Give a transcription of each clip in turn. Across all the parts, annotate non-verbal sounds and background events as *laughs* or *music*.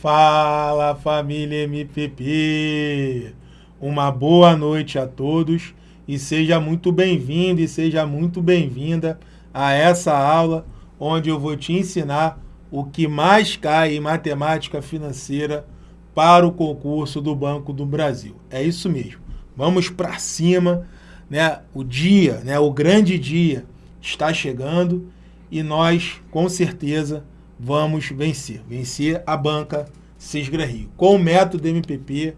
Fala família MPP! Uma boa noite a todos e seja muito bem-vindo e seja muito bem-vinda a essa aula onde eu vou te ensinar o que mais cai em matemática financeira para o concurso do Banco do Brasil. É isso mesmo. Vamos para cima, né? O dia, né, o grande dia está chegando e nós, com certeza, vamos vencer. Vencer a banca Cisgra Rio. Com o método MPP,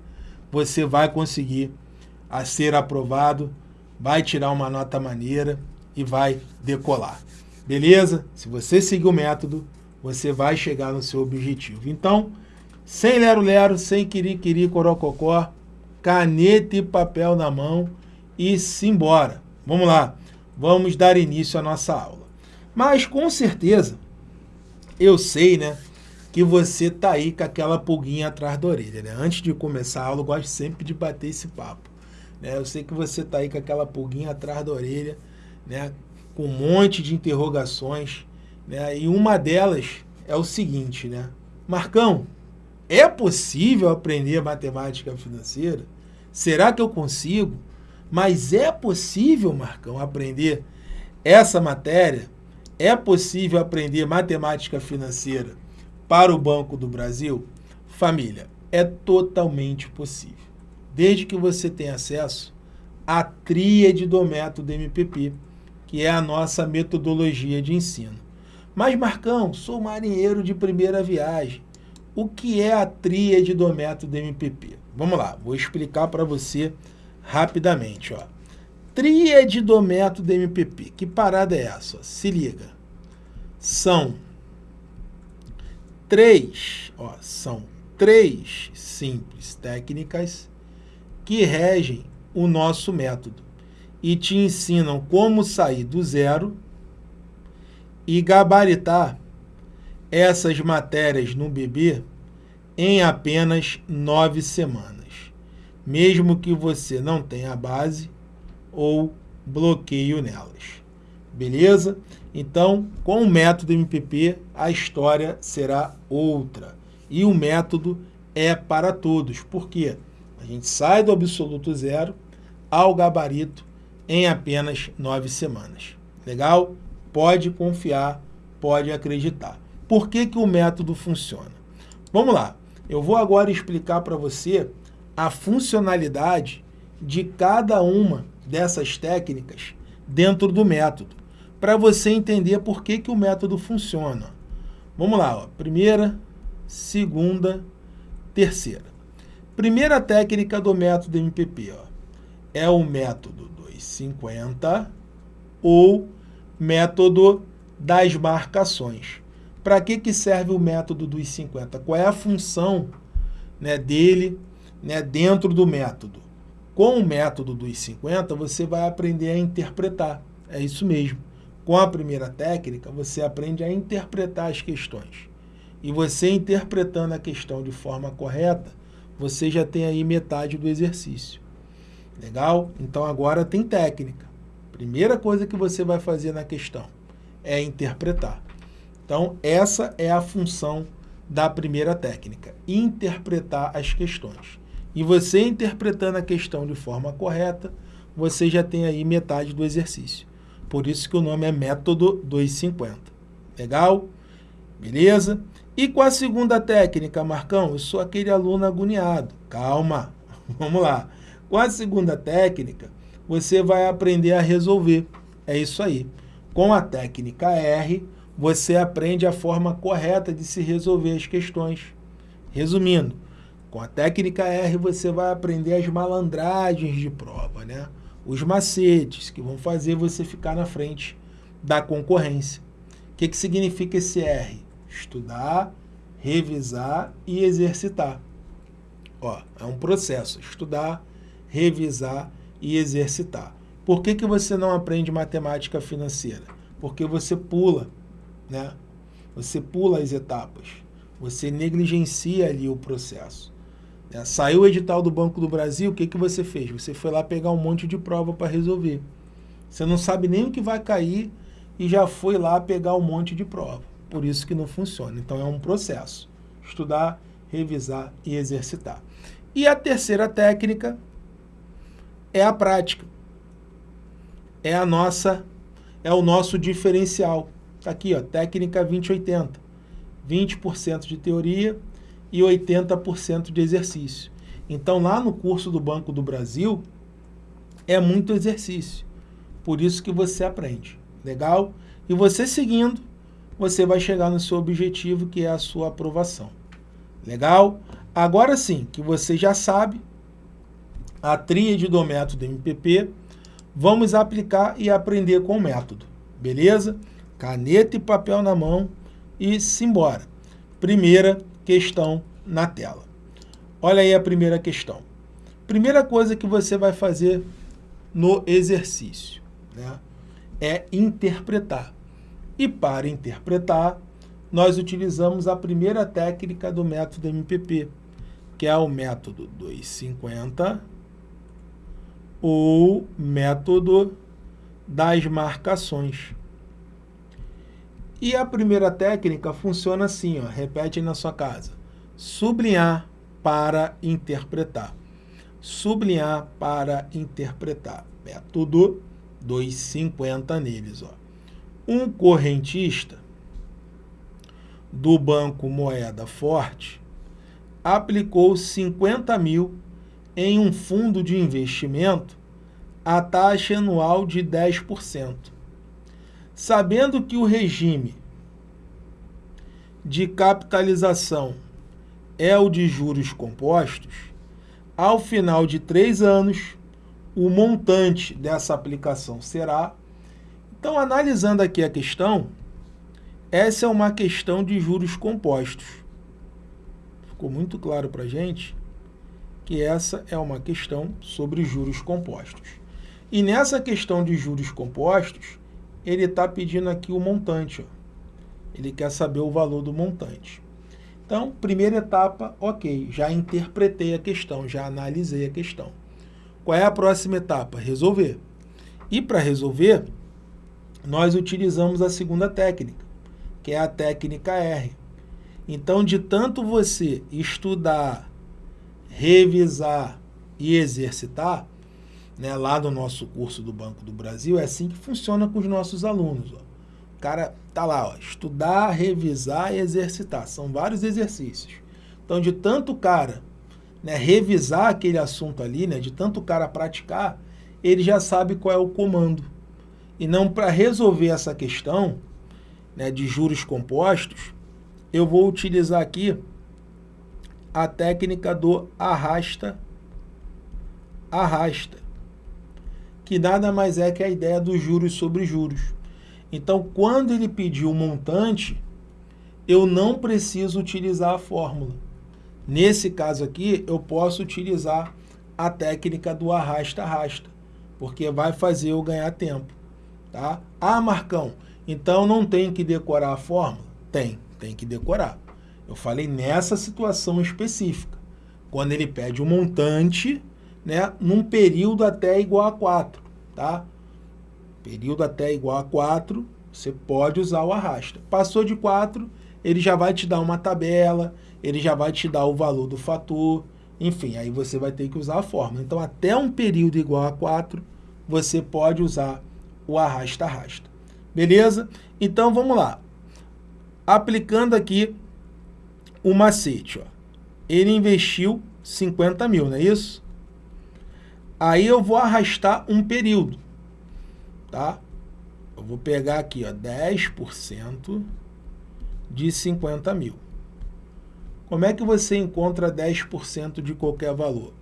você vai conseguir a ser aprovado, vai tirar uma nota maneira e vai decolar. Beleza? Se você seguir o método, você vai chegar no seu objetivo. Então, sem lero-lero, sem quiri-quiri, corococó, caneta e papel na mão e simbora. Vamos lá, vamos dar início à nossa aula. Mas, com certeza, eu sei, né, que você tá aí com aquela pulguinha atrás da orelha, né? Antes de começar a aula, eu gosto sempre de bater esse papo. Né? Eu sei que você tá aí com aquela pulguinha atrás da orelha, né? Com um monte de interrogações, né? E uma delas é o seguinte, né? Marcão, é possível aprender matemática financeira? Será que eu consigo? Mas é possível, Marcão, aprender essa matéria? É possível aprender matemática financeira para o Banco do Brasil? Família, é totalmente possível. Desde que você tenha acesso à tríade do método MPP, que é a nossa metodologia de ensino. Mas, Marcão, sou marinheiro de primeira viagem. O que é a tríade do método MPP? Vamos lá, vou explicar para você rapidamente. Ó. Tríade do método MPP. Que parada é essa? Se liga. São três, ó, são três simples técnicas que regem o nosso método e te ensinam como sair do zero e gabaritar essas matérias no bebê em apenas nove semanas, mesmo que você não tenha base ou bloqueio nelas. Beleza? Então, com o método MPP, a história será outra. E o método é para todos. Por quê? A gente sai do absoluto zero ao gabarito em apenas nove semanas. Legal? Pode confiar, pode acreditar. Por que, que o método funciona? Vamos lá. Eu vou agora explicar para você a funcionalidade de cada uma dessas técnicas dentro do método, para você entender por que, que o método funciona. Vamos lá, ó. primeira, segunda, terceira. Primeira técnica do método MPP ó, é o método 250 ou método das marcações. Para que, que serve o método dos 50? Qual é a função né, dele né, dentro do método? Com o método dos 50, você vai aprender a interpretar. É isso mesmo. Com a primeira técnica, você aprende a interpretar as questões. E você interpretando a questão de forma correta, você já tem aí metade do exercício. Legal? Então agora tem técnica. Primeira coisa que você vai fazer na questão é interpretar. Então, essa é a função da primeira técnica, interpretar as questões. E você interpretando a questão de forma correta, você já tem aí metade do exercício. Por isso que o nome é método 250. Legal? Beleza? E com a segunda técnica, Marcão, eu sou aquele aluno agoniado. Calma, *laughs* vamos lá. Com a segunda técnica, você vai aprender a resolver. É isso aí. Com a técnica R, você aprende a forma correta de se resolver as questões. Resumindo, com a técnica R você vai aprender as malandragens de prova, né? os macetes que vão fazer você ficar na frente da concorrência. O que, que significa esse R? Estudar, revisar e exercitar. Ó, é um processo, estudar, revisar e exercitar. Por que, que você não aprende matemática financeira? Porque você pula né? Você pula as etapas, você negligencia ali o processo. Né? Saiu o edital do Banco do Brasil, o que, que você fez? Você foi lá pegar um monte de prova para resolver. Você não sabe nem o que vai cair e já foi lá pegar um monte de prova. Por isso que não funciona. Então é um processo. Estudar, revisar e exercitar. E a terceira técnica é a prática. É a nossa, é o nosso diferencial. Tá aqui, ó, técnica 2080. 20% de teoria e 80% de exercício. Então, lá no curso do Banco do Brasil, é muito exercício. Por isso que você aprende. Legal? E você seguindo, você vai chegar no seu objetivo, que é a sua aprovação. Legal? Agora sim, que você já sabe a tríade do método MPP, vamos aplicar e aprender com o método. Beleza? Caneta e papel na mão e simbora. Primeira questão na tela. Olha aí a primeira questão. Primeira coisa que você vai fazer no exercício né, é interpretar. E para interpretar, nós utilizamos a primeira técnica do método MPP, que é o método 250 ou método das marcações. E a primeira técnica funciona assim, ó, repete na sua casa. Sublinhar para interpretar. Sublinhar para interpretar. Método 250 neles. Ó. Um correntista do Banco Moeda Forte aplicou 50 mil em um fundo de investimento a taxa anual de 10%. Sabendo que o regime de capitalização é o de juros compostos, ao final de três anos, o montante dessa aplicação será... Então, analisando aqui a questão, essa é uma questão de juros compostos. Ficou muito claro para a gente que essa é uma questão sobre juros compostos. E nessa questão de juros compostos, ele está pedindo aqui o montante. Ó. Ele quer saber o valor do montante. Então, primeira etapa, ok, já interpretei a questão, já analisei a questão. Qual é a próxima etapa? Resolver. E para resolver, nós utilizamos a segunda técnica, que é a técnica R. Então, de tanto você estudar, revisar e exercitar, né, lá no nosso curso do Banco do Brasil, é assim que funciona com os nossos alunos. Ó. O cara tá lá, ó, estudar, revisar e exercitar. São vários exercícios. Então, de tanto cara né, revisar aquele assunto ali, né, de tanto cara praticar, ele já sabe qual é o comando. E não para resolver essa questão, né, de juros compostos, eu vou utilizar aqui a técnica do arrasta, arrasta, que nada mais é que a ideia dos juros sobre juros. Então, quando ele pediu o montante, eu não preciso utilizar a fórmula. Nesse caso aqui, eu posso utilizar a técnica do arrasta-arrasta, porque vai fazer eu ganhar tempo. Tá? Ah, Marcão, então não tem que decorar a fórmula? Tem, tem que decorar. Eu falei nessa situação específica, quando ele pede o um montante né, num período até igual a 4. Tá? Período até igual a 4, você pode usar o arrasta. Passou de 4, ele já vai te dar uma tabela, ele já vai te dar o valor do fator, enfim, aí você vai ter que usar a fórmula. Então, até um período igual a 4, você pode usar o arrasta-arrasta. Beleza? Então vamos lá. Aplicando aqui o macete. Ó. Ele investiu 50 mil, não é isso? Aí eu vou arrastar um período. Tá? Eu vou pegar aqui ó, 10% de 50 mil. Como é que você encontra 10% de qualquer valor?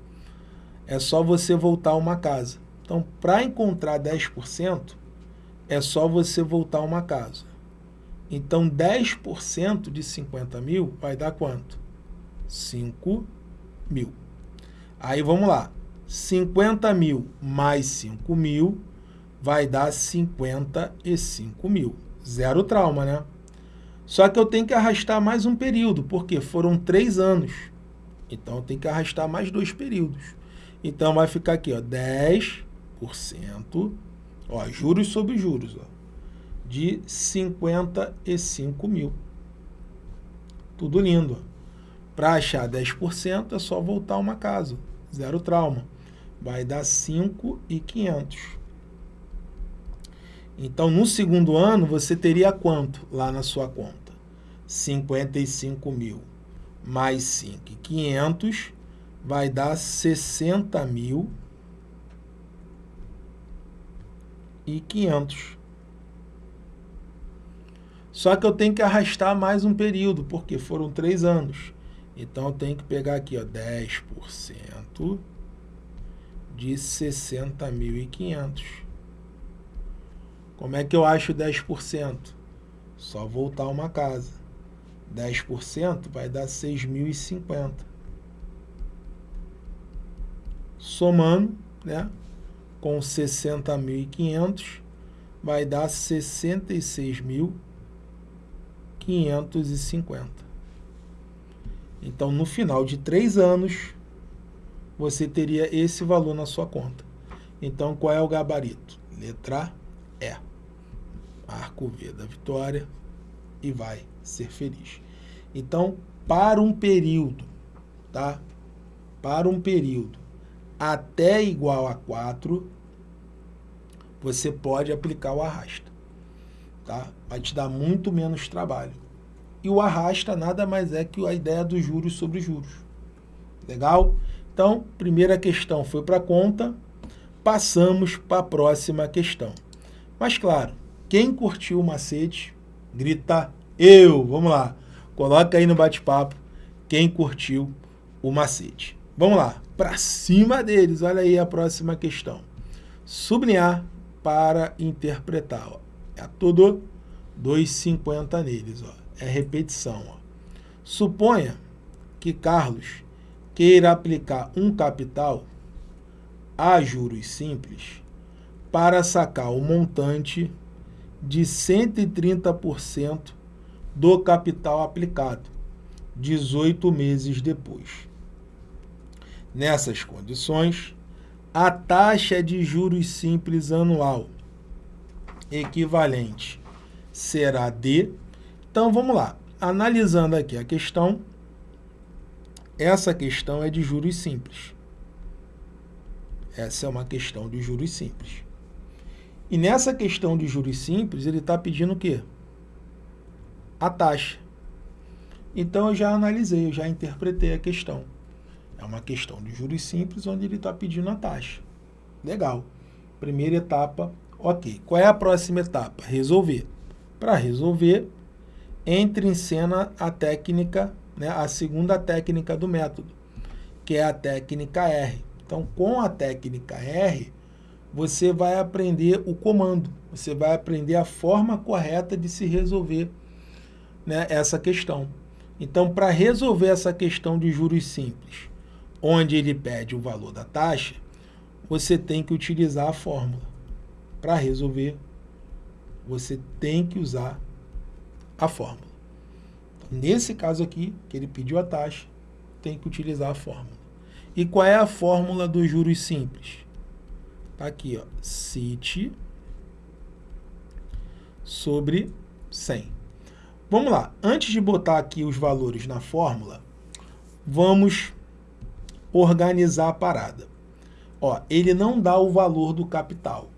É só você voltar uma casa. Então, para encontrar 10%, é só você voltar uma casa. Então, 10% de 50 mil vai dar quanto? 5 mil. Aí, vamos lá. 50 mil mais 5 mil vai dar 55 mil. Zero trauma, né? Só que eu tenho que arrastar mais um período, porque foram três anos. Então, eu tenho que arrastar mais dois períodos. Então, vai ficar aqui, ó, 10% Ó, juros sobre juros, ó, de 55 mil. Tudo lindo. Para achar 10% é só voltar uma casa, zero trauma. Vai dar 5,500. Então, no segundo ano, você teria quanto lá na sua conta? 55 mil mais 5,500 vai dar 60 mil e 500. Só que eu tenho que arrastar mais um período, porque foram três anos. Então, eu tenho que pegar aqui, ó, 10% de 60.500. Como é que eu acho 10%? Só voltar uma casa. 10% vai dar 6.050. Somando, né, com 60.500, vai dar 66.550. Então, no final de três anos, você teria esse valor na sua conta. Então, qual é o gabarito? Letra E. Arco V da vitória e vai ser feliz. Então, para um período, tá? Para um período até igual a 4, você pode aplicar o arrasta, tá? Vai te dar muito menos trabalho. E o arrasta nada mais é que a ideia dos juros sobre juros. Legal? Então, primeira questão foi para conta, passamos para a próxima questão. Mas claro, quem curtiu o macete, grita eu. Vamos lá. Coloca aí no bate-papo quem curtiu o macete. Vamos lá. Para cima deles. Olha aí a próxima questão. Sublinhar para interpretar. Ó. É tudo 2,50 neles. Ó. É repetição. Ó. Suponha que Carlos queira aplicar um capital a juros simples para sacar o montante de 130% do capital aplicado, 18 meses depois. Nessas condições, a taxa de juros simples anual equivalente será de... Então, vamos lá. Analisando aqui a questão, essa questão é de juros simples. Essa é uma questão de juros simples. E nessa questão de juros simples, ele está pedindo o quê? A taxa. Então, eu já analisei, eu já interpretei a questão. É uma questão de juros simples, onde ele está pedindo a taxa. Legal. Primeira etapa, ok. Qual é a próxima etapa? Resolver. Para resolver, entre em cena a técnica né, a segunda técnica do método, que é a técnica R. Então, com a técnica R, você vai aprender o comando, você vai aprender a forma correta de se resolver né, essa questão. Então, para resolver essa questão de juros simples, onde ele pede o valor da taxa, você tem que utilizar a fórmula. Para resolver, você tem que usar a fórmula. Nesse caso aqui, que ele pediu a taxa, tem que utilizar a fórmula. E qual é a fórmula dos juros simples? Está aqui, ó, CIT sobre 100. Vamos lá, antes de botar aqui os valores na fórmula, vamos organizar a parada. Ó, ele não dá o valor do capital.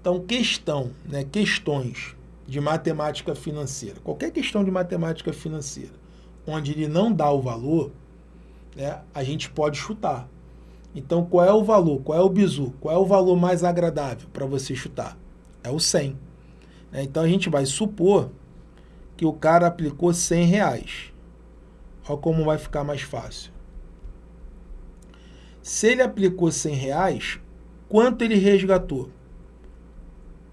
Então, questão, né, questões de matemática financeira, qualquer questão de matemática financeira, onde ele não dá o valor, né, a gente pode chutar. Então, qual é o valor? Qual é o bizu? Qual é o valor mais agradável para você chutar? É o 100. Né? Então, a gente vai supor que o cara aplicou 100 reais. Olha como vai ficar mais fácil. Se ele aplicou 100 reais, quanto ele resgatou?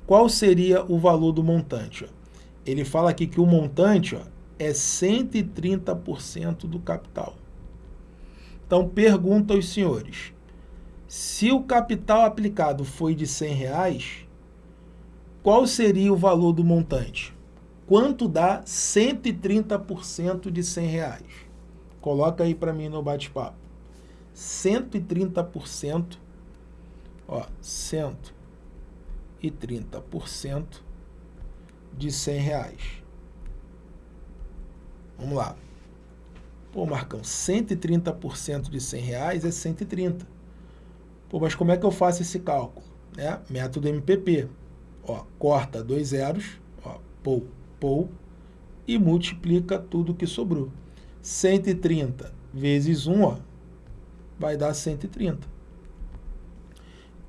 Qual seria o valor do montante? Ele fala aqui que o montante ó, é 130% do capital. Então, pergunta aos senhores, se o capital aplicado foi de 100 reais, qual seria o valor do montante? Quanto dá 130% de 100 reais? Coloca aí para mim no bate-papo. 130%, ó, 100 e 30% de 100 reais. Vamos lá. Pô, Marcão, 130% de 100 reais é 130. Pô, mas como é que eu faço esse cálculo? É, método MPP. Ó, corta dois zeros, ó, pou, pou, e multiplica tudo que sobrou. 130 vezes 1, ó, vai dar 130.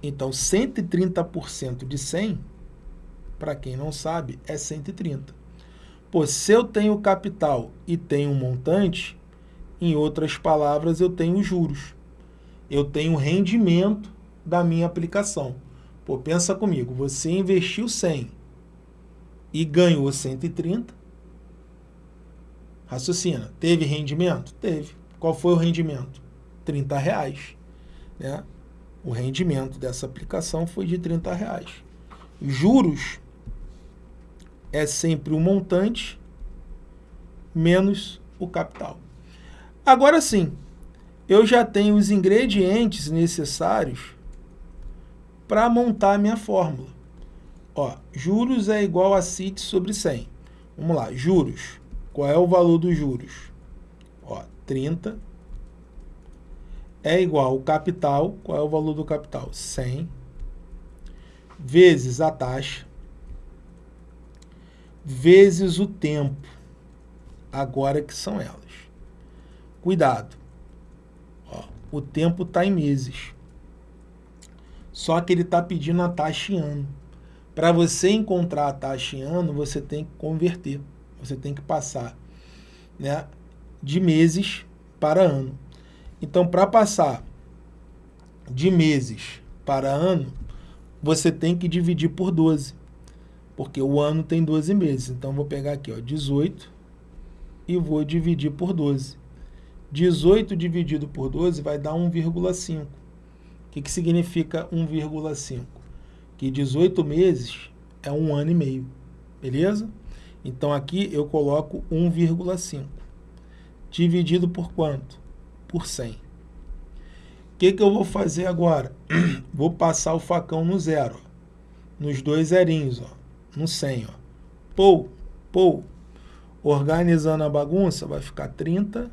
Então, 130% de 100, para quem não sabe, é 130. Pô, se eu tenho capital e tenho um montante, em outras palavras, eu tenho juros. Eu tenho rendimento da minha aplicação. Pô, pensa comigo, você investiu 100 e ganhou 130. Raciocina, teve rendimento? Teve. Qual foi o rendimento? 30 reais. Né? O rendimento dessa aplicação foi de 30 reais. Juros é sempre o montante menos o capital. Agora sim, eu já tenho os ingredientes necessários para montar a minha fórmula. Ó, juros é igual a CIT sobre 100. Vamos lá, juros. Qual é o valor dos juros? Ó, 30 é igual ao capital. Qual é o valor do capital? 100 vezes a taxa vezes o tempo. Agora que são elas. Cuidado. Ó, o tempo está em meses. Só que ele está pedindo a taxa em ano. Para você encontrar a taxa em ano, você tem que converter. Você tem que passar né, de meses para ano. Então, para passar de meses para ano, você tem que dividir por 12. Porque o ano tem 12 meses. Então, vou pegar aqui, ó, 18 e vou dividir por 12. 18 dividido por 12 vai dar 1,5 que, que significa 1,5? Que 18 meses é um ano e meio, beleza? Então aqui eu coloco 1,5. Dividido por quanto? Por 100. O que, que eu vou fazer agora? *clears throat* vou passar o facão no zero, nos dois zerinhos, ó, no 100. Ó. Pou, pou. Organizando a bagunça, vai ficar 30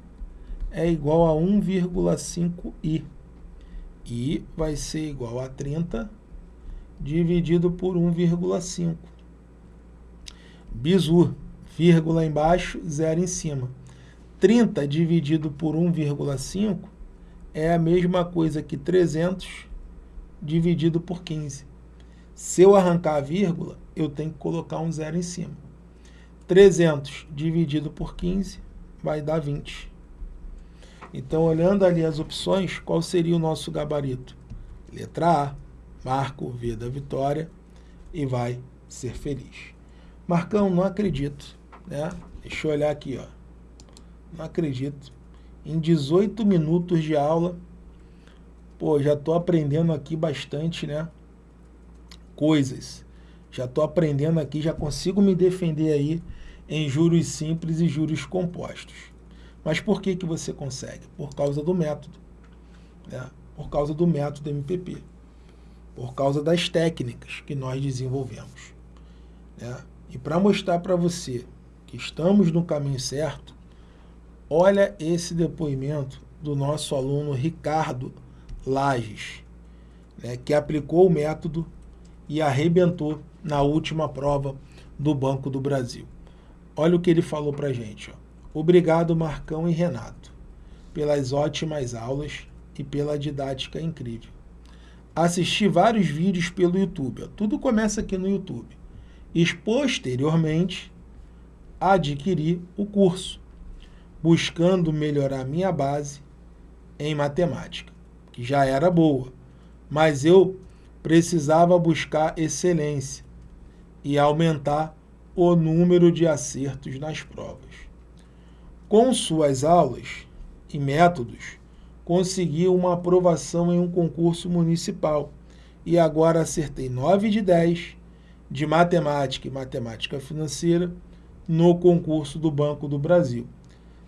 é igual a 1,5i i vai ser igual a 30 dividido por 1,5. Bizu, vírgula embaixo, zero em cima. 30 dividido por 1,5 é a mesma coisa que 300 dividido por 15. Se eu arrancar a vírgula, eu tenho que colocar um zero em cima. 300 dividido por 15 vai dar 20. Então, olhando ali as opções, qual seria o nosso gabarito? Letra A, marco V da vitória e vai ser feliz. Marcão, não acredito. Né? Deixa eu olhar aqui. Ó. Não acredito. Em 18 minutos de aula, pô, já estou aprendendo aqui bastante, né? Coisas. Já estou aprendendo aqui, já consigo me defender aí em juros simples e juros compostos. Mas por que, que você consegue? Por causa do método. Né? Por causa do método MPP. Por causa das técnicas que nós desenvolvemos. Né? E para mostrar para você que estamos no caminho certo, olha esse depoimento do nosso aluno Ricardo Lages, né, que aplicou o método e arrebentou na última prova do Banco do Brasil. Olha o que ele falou para a gente. Ó. Obrigado, Marcão e Renato, pelas ótimas aulas e pela didática incrível. Assisti vários vídeos pelo YouTube, tudo começa aqui no YouTube. E posteriormente, adquiri o curso, buscando melhorar minha base em matemática, que já era boa, mas eu precisava buscar excelência e aumentar o número de acertos nas provas. Com suas aulas e métodos, conseguiu uma aprovação em um concurso municipal e agora acertei 9 de 10 de matemática e matemática financeira no concurso do Banco do Brasil,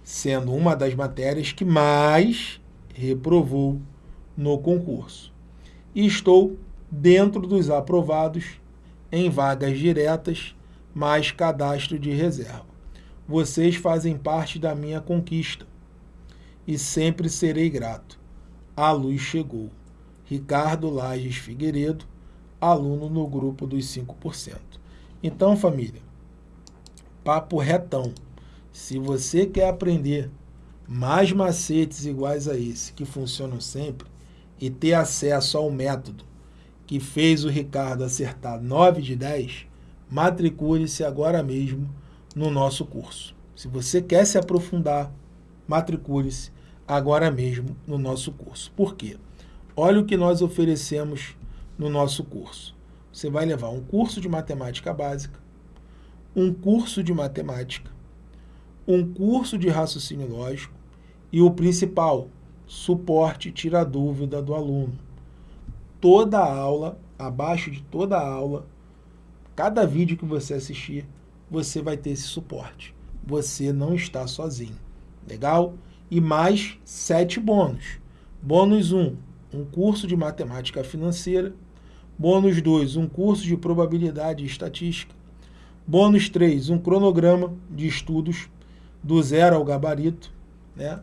sendo uma das matérias que mais reprovou no concurso. E estou dentro dos aprovados em vagas diretas mais cadastro de reserva. Vocês fazem parte da minha conquista. e sempre serei grato. A luz chegou. Ricardo Lages Figueiredo, aluno no grupo dos 5%. Então, família, papo retão. Se você quer aprender mais macetes iguais a esse, que funcionam sempre, e ter acesso ao método que fez o Ricardo acertar 9 de 10, matricule-se agora mesmo no nosso curso. Se você quer se aprofundar, matricule-se agora mesmo no nosso curso. Por quê? Olha o que nós oferecemos no nosso curso. Você vai levar um curso de matemática básica, um curso de matemática, um curso de raciocínio lógico e o principal, suporte tira dúvida do aluno. Toda aula, abaixo de toda aula, cada vídeo que você assistir, você vai ter esse suporte. Você não está sozinho. Legal? E mais sete bônus. Bônus 1, um, um curso de matemática financeira. Bônus 2, um curso de probabilidade e estatística. Bônus 3, um cronograma de estudos do zero ao gabarito. Né?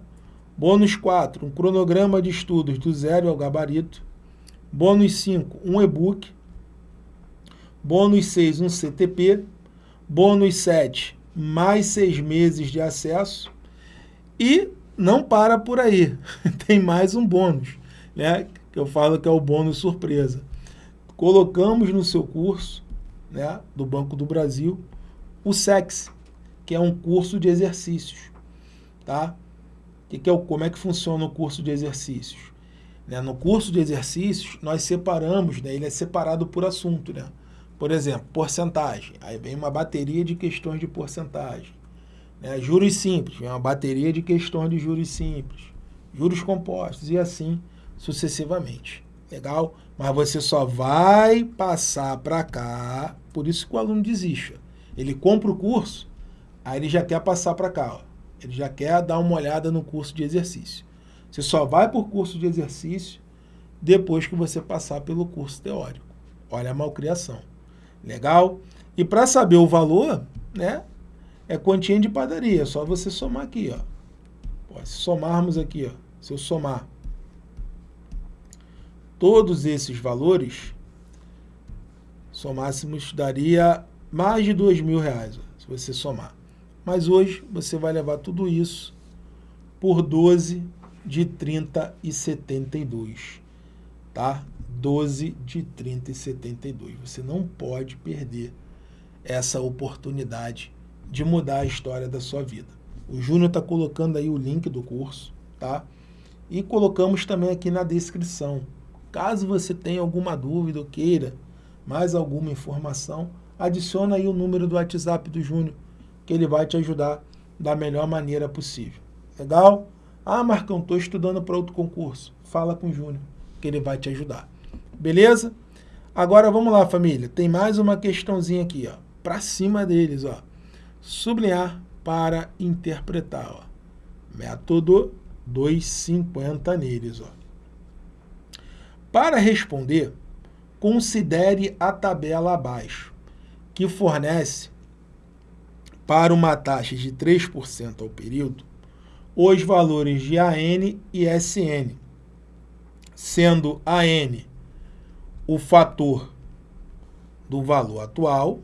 Bônus 4, um cronograma de estudos do zero ao gabarito. Bônus 5, um e-book. Bônus 6, um CTP. Bônus 7, mais seis meses de acesso. E não para por aí, *laughs* tem mais um bônus, né? que eu falo que é o bônus surpresa. Colocamos no seu curso né, do Banco do Brasil o SEX, que é um curso de exercícios. Tá? Que que é o, como é que funciona o curso de exercícios? Né, no curso de exercícios, nós separamos, né, ele é separado por assunto. Né? Por exemplo, porcentagem. Aí vem uma bateria de questões de porcentagem. Né? Juros simples, vem uma bateria de questões de juros simples. Juros compostos e assim sucessivamente. Legal? Mas você só vai passar para cá, por isso que o aluno desiste. Ele compra o curso, aí ele já quer passar para cá. Ó. Ele já quer dar uma olhada no curso de exercício. Você só vai por curso de exercício depois que você passar pelo curso teórico. Olha a malcriação. Legal? E para saber o valor, né, é quantia de padaria, é só você somar aqui, ó. se somarmos aqui, ó, se eu somar todos esses valores, somássemos, daria mais de dois mil reais, ó, se você somar. Mas hoje você vai levar tudo isso por 12 de 30 e 72, tá? 12 de 30 e 72. Você não pode perder essa oportunidade de mudar a história da sua vida. O Júnior está colocando aí o link do curso, tá? E colocamos também aqui na descrição. Caso você tenha alguma dúvida ou queira mais alguma informação, adiciona aí o número do WhatsApp do Júnior, que ele vai te ajudar da melhor maneira possível. Legal? Ah, Marcão, estou estudando para outro concurso. Fala com o Júnior, que ele vai te ajudar. Beleza? Agora vamos lá, família. Tem mais uma questãozinha aqui, ó. Para cima deles, ó. Sublinhar para interpretar, ó. Método 250 neles, ó. Para responder, considere a tabela abaixo, que fornece para uma taxa de 3% ao período os valores de AN e SN, sendo AN o fator do valor atual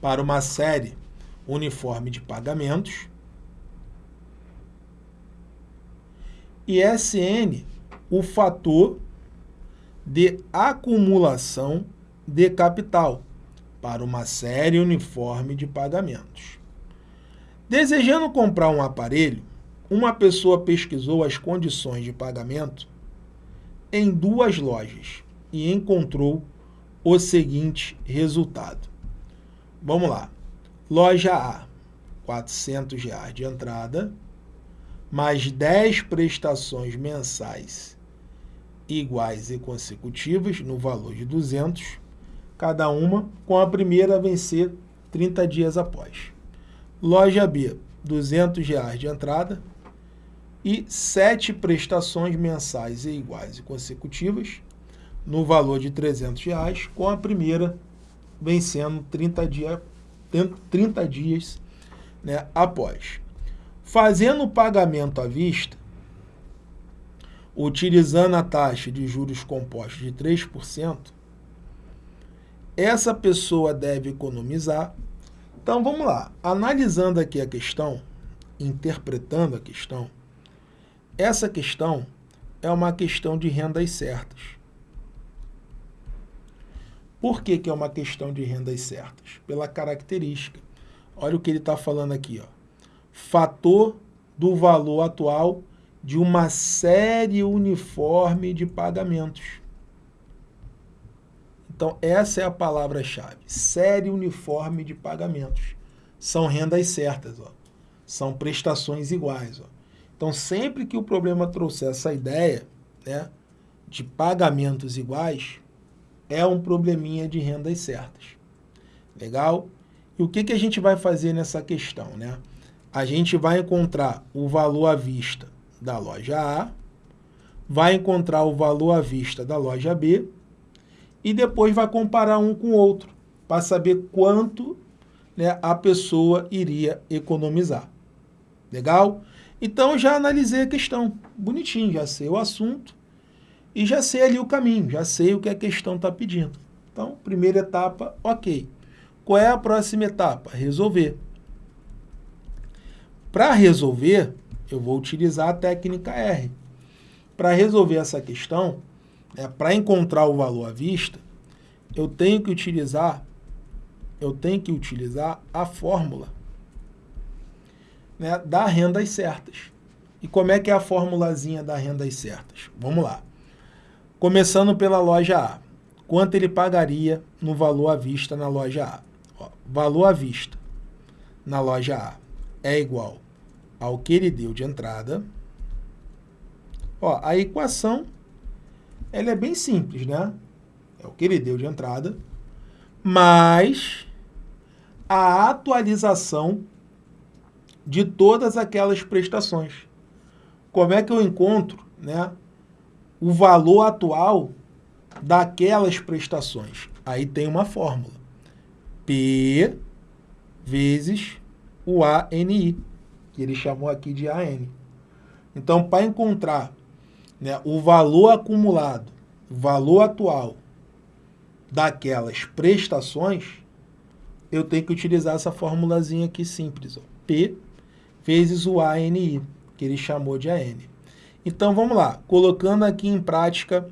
para uma série uniforme de pagamentos e SN o fator de acumulação de capital para uma série uniforme de pagamentos. Desejando comprar um aparelho, uma pessoa pesquisou as condições de pagamento em duas lojas e encontrou o seguinte resultado. Vamos lá. Loja A, 400 reais de entrada, mais 10 prestações mensais iguais e consecutivas no valor de 200, cada uma, com a primeira a vencer 30 dias após. Loja B, 200 reais de entrada e 7 prestações mensais e iguais e consecutivas no valor de 300 reais, com a primeira vencendo 30, dia, 30 dias né, após. Fazendo o pagamento à vista, utilizando a taxa de juros compostos de 3%, essa pessoa deve economizar. Então vamos lá, analisando aqui a questão, interpretando a questão, essa questão é uma questão de rendas certas. Por que, que é uma questão de rendas certas? Pela característica. Olha o que ele está falando aqui. Ó. Fator do valor atual de uma série uniforme de pagamentos. Então, essa é a palavra-chave. Série uniforme de pagamentos. São rendas certas, ó. são prestações iguais. Ó. Então, sempre que o problema trouxer essa ideia né, de pagamentos iguais, é um probleminha de rendas certas. Legal? E o que, que a gente vai fazer nessa questão? Né? A gente vai encontrar o valor à vista da loja A, vai encontrar o valor à vista da loja B e depois vai comparar um com o outro para saber quanto né, a pessoa iria economizar. Legal? Então já analisei a questão, bonitinho, já sei o assunto, e já sei ali o caminho, já sei o que a questão está pedindo. Então, primeira etapa, ok. Qual é a próxima etapa? Resolver. Para resolver, eu vou utilizar a técnica R. Para resolver essa questão, né, para encontrar o valor à vista, eu tenho que utilizar eu tenho que utilizar a fórmula né, da rendas certas. E como é que é a formulazinha da rendas certas? Vamos lá. Começando pela loja A. Quanto ele pagaria no valor à vista na loja A? Ó, valor à vista na loja A é igual ao que ele deu de entrada. Ó, a equação ela é bem simples, né? É o que ele deu de entrada, mais a atualização de todas aquelas prestações. Como é que eu encontro né, o valor atual daquelas prestações. Aí tem uma fórmula. P vezes o ANI, que ele chamou aqui de AN. Então, para encontrar né, o valor acumulado, valor atual daquelas prestações, eu tenho que utilizar essa formulazinha aqui simples. Ó. P vezes o ANI, que ele chamou de AN. Então, vamos lá. Colocando aqui em prática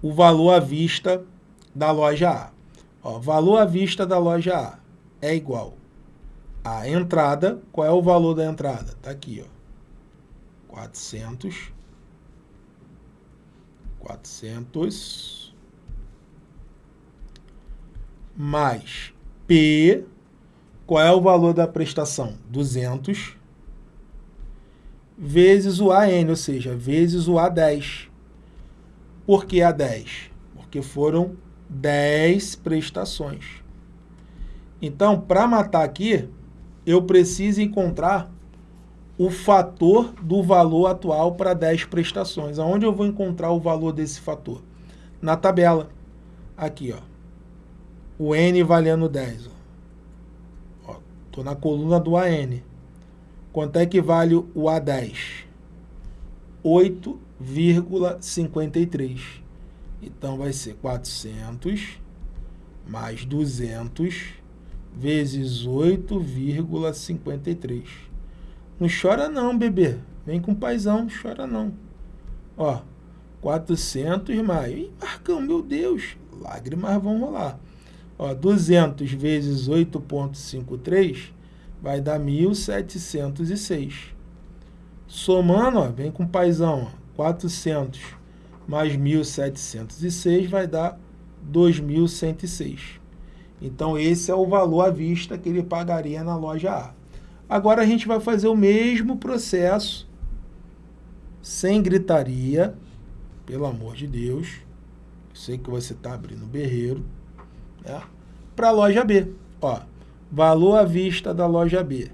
o valor à vista da loja A. Ó, valor à vista da loja A é igual a entrada. Qual é o valor da entrada? Está aqui, ó. 400. 400 mais P. Qual é o valor da prestação? 200 vezes o AN, ou seja, vezes o A10. Por que A10? Porque foram 10 prestações. Então, para matar aqui, eu preciso encontrar o fator do valor atual para 10 prestações. Aonde eu vou encontrar o valor desse fator? Na tabela. Aqui, ó. O N valendo 10. Estou na coluna do AN. Quanto é que vale o A10? 8,53. Então, vai ser 400 mais 200 vezes 8,53. Não chora não, bebê. Vem com paizão, não chora não. Ó, 400 mais... Ih, Marcão, meu Deus, lágrimas vão rolar. Ó, 200 vezes 8,53 vai dar 1.706. Somando, ó, vem com paizão, ó, 400 mais 1.706 vai dar 2.106. Então, esse é o valor à vista que ele pagaria na loja A. Agora, a gente vai fazer o mesmo processo, sem gritaria, pelo amor de Deus. Eu sei que você está abrindo berreiro. Né? Para a loja B. Ó, Valor à vista da loja B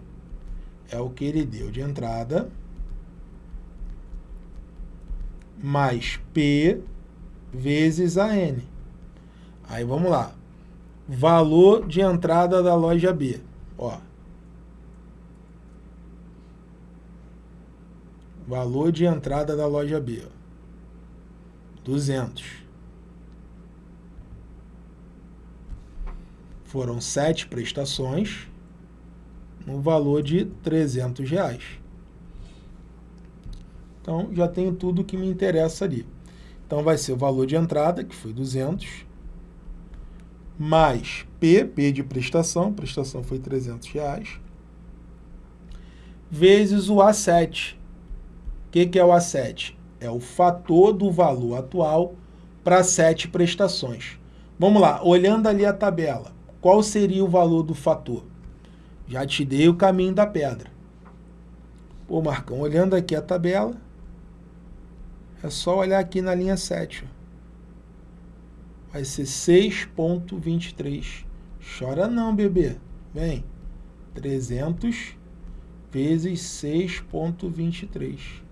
é o que ele deu de entrada, mais P vezes a N. Aí vamos lá. Valor de entrada da loja B. Ó. Valor de entrada da loja B. 200. Foram sete prestações no valor de 300 reais. Então, já tenho tudo que me interessa ali. Então, vai ser o valor de entrada, que foi 200, mais P, P de prestação, prestação foi 300 reais, vezes o A7. Que, que é o A7? É o fator do valor atual para sete prestações. Vamos lá, olhando ali a tabela, qual seria o valor do fator? Já te dei o caminho da pedra. Pô, Marcão, olhando aqui a tabela, é só olhar aqui na linha 7. Vai ser 6.23. Chora não, bebê. Vem. 300 vezes 6.23.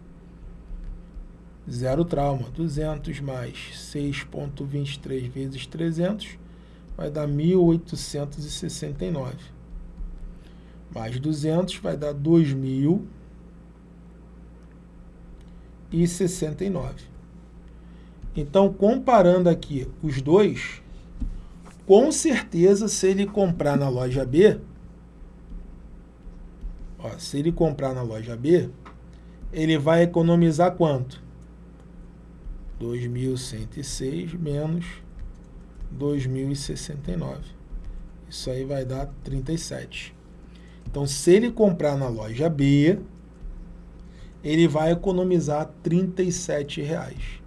Zero trauma. 200 mais 6.23 vezes 300 vai dar 1.869. Mais 200 vai dar 2.069. Então, comparando aqui os dois, com certeza, se ele comprar na loja B, ó, se ele comprar na loja B, ele vai economizar quanto? 2.106 menos 2.069. Isso aí vai dar 37. Então, se ele comprar na loja B, ele vai economizar 37 reais.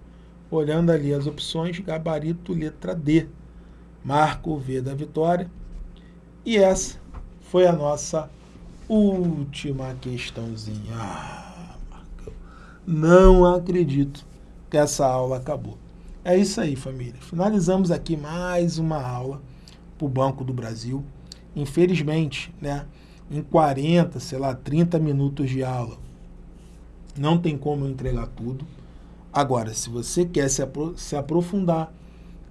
Olhando ali as opções, gabarito letra D. Marco V da vitória. E essa foi a nossa última questãozinha. Ah, não acredito que essa aula acabou. É isso aí, família. Finalizamos aqui mais uma aula para o Banco do Brasil. Infelizmente, né, em 40, sei lá, 30 minutos de aula, não tem como eu entregar tudo. Agora, se você quer se, apro se aprofundar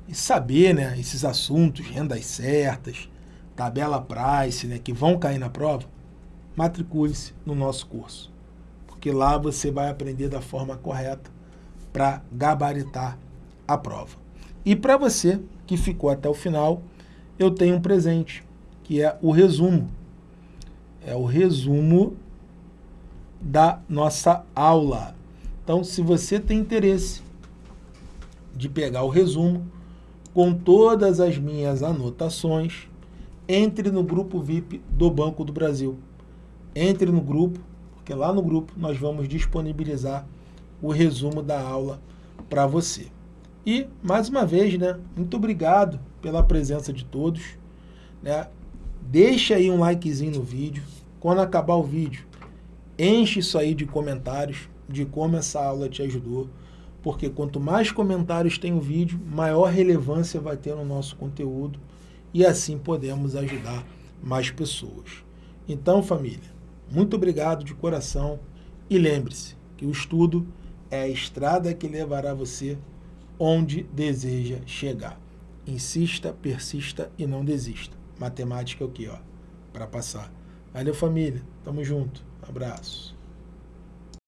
e saber né, esses assuntos, rendas certas, tabela price, né, que vão cair na prova, matricule-se no nosso curso. Porque lá você vai aprender da forma correta para gabaritar a prova. E para você que ficou até o final, eu tenho um presente, que é o resumo. É o resumo da nossa aula. Então, se você tem interesse de pegar o resumo com todas as minhas anotações, entre no grupo VIP do Banco do Brasil. Entre no grupo, porque lá no grupo nós vamos disponibilizar o resumo da aula para você. E, mais uma vez, né, muito obrigado pela presença de todos. Né? Deixa aí um likezinho no vídeo. Quando acabar o vídeo, enche isso aí de comentários de como essa aula te ajudou. Porque quanto mais comentários tem o vídeo, maior relevância vai ter no nosso conteúdo. E assim podemos ajudar mais pessoas. Então, família, muito obrigado de coração. E lembre-se que o estudo é a estrada que levará você onde deseja chegar. Insista, persista e não desista. Matemática é o que, ó? Para passar. Valeu, família. Tamo junto. Abraço.